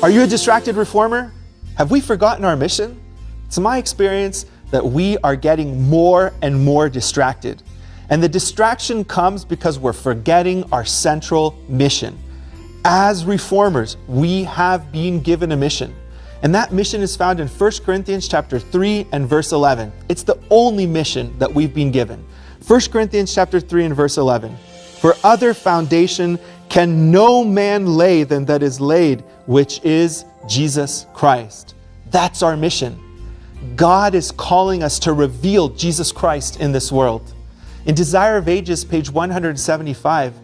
Are you a distracted reformer? Have we forgotten our mission? It's my experience that we are getting more and more distracted. And the distraction comes because we're forgetting our central mission. As reformers, we have been given a mission. And that mission is found in 1 Corinthians chapter 3 and verse 11. It's the only mission that we've been given. 1 Corinthians chapter 3 and verse 11. For other foundation can no man lay than that is laid, which is Jesus Christ. That's our mission. God is calling us to reveal Jesus Christ in this world. In Desire of Ages, page 175,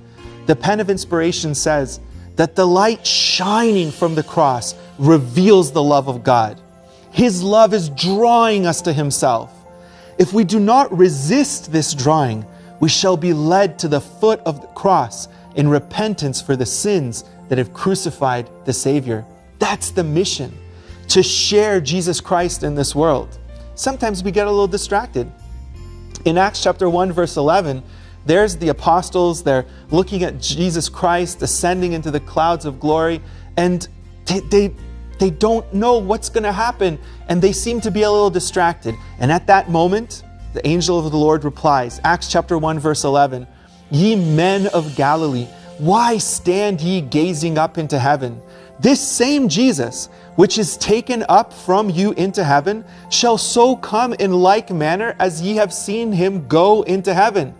the pen of inspiration says that the light shining from the cross reveals the love of God. His love is drawing us to Himself. If we do not resist this drawing, we shall be led to the foot of the cross in repentance for the sins that have crucified the Savior. That's the mission, to share Jesus Christ in this world. Sometimes we get a little distracted. In Acts chapter 1, verse 11, there's the apostles, they're looking at Jesus Christ ascending into the clouds of glory, and they, they, they don't know what's going to happen, and they seem to be a little distracted. And at that moment, the angel of the Lord replies, Acts chapter 1, verse 11, Ye men of Galilee, why stand ye gazing up into heaven? This same Jesus, which is taken up from you into heaven, shall so come in like manner as ye have seen him go into heaven.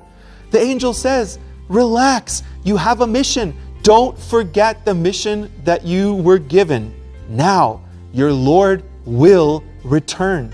The angel says, Relax, you have a mission. Don't forget the mission that you were given. Now, your Lord will return.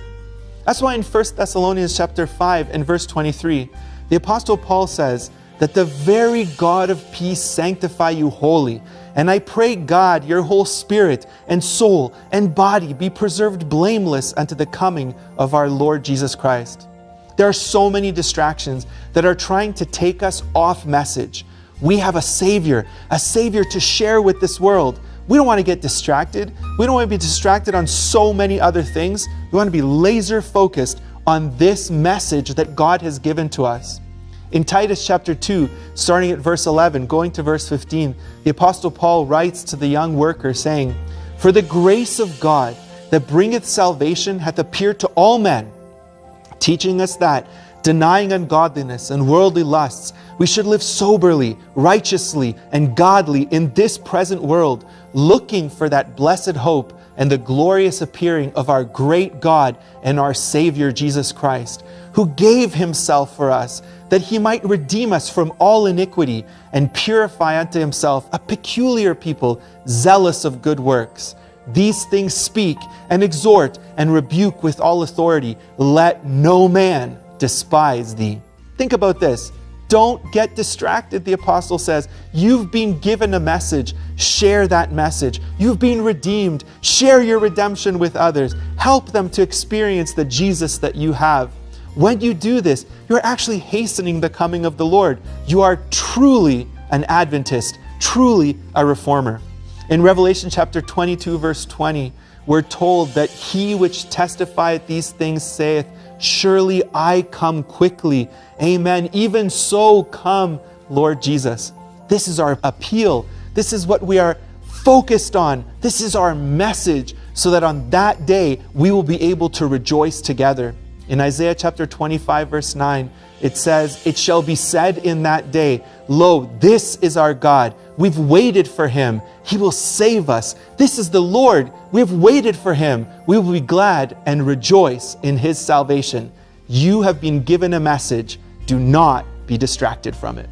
That's why in 1 Thessalonians chapter 5 and verse 23, the apostle Paul says that the very God of peace sanctify you wholly. And I pray God, your whole spirit and soul and body be preserved blameless unto the coming of our Lord Jesus Christ. There are so many distractions that are trying to take us off message. We have a Savior, a Savior to share with this world. We don't want to get distracted. We don't want to be distracted on so many other things. We want to be laser focused on this message that God has given to us. In Titus chapter 2, starting at verse 11, going to verse 15, the Apostle Paul writes to the young worker, saying, For the grace of God that bringeth salvation hath appeared to all men, teaching us that, denying ungodliness and worldly lusts, we should live soberly, righteously, and godly in this present world, looking for that blessed hope and the glorious appearing of our great God and our Savior Jesus Christ, who gave himself for us, that he might redeem us from all iniquity and purify unto himself a peculiar people, zealous of good works. These things speak and exhort and rebuke with all authority. Let no man despise thee. Think about this. Don't get distracted, the apostle says. You've been given a message. Share that message. You've been redeemed. Share your redemption with others. Help them to experience the Jesus that you have. When you do this, you're actually hastening the coming of the Lord. You are truly an Adventist, truly a reformer. In Revelation chapter 22, verse 20, we're told that he which testifieth these things saith, Surely I come quickly. Amen. Even so come, Lord Jesus. This is our appeal. This is what we are focused on. This is our message so that on that day we will be able to rejoice together. In Isaiah chapter 25, verse 9, it says, It shall be said in that day, Lo, this is our God. We've waited for him. He will save us. This is the Lord. We have waited for him. We will be glad and rejoice in his salvation. You have been given a message. Do not be distracted from it.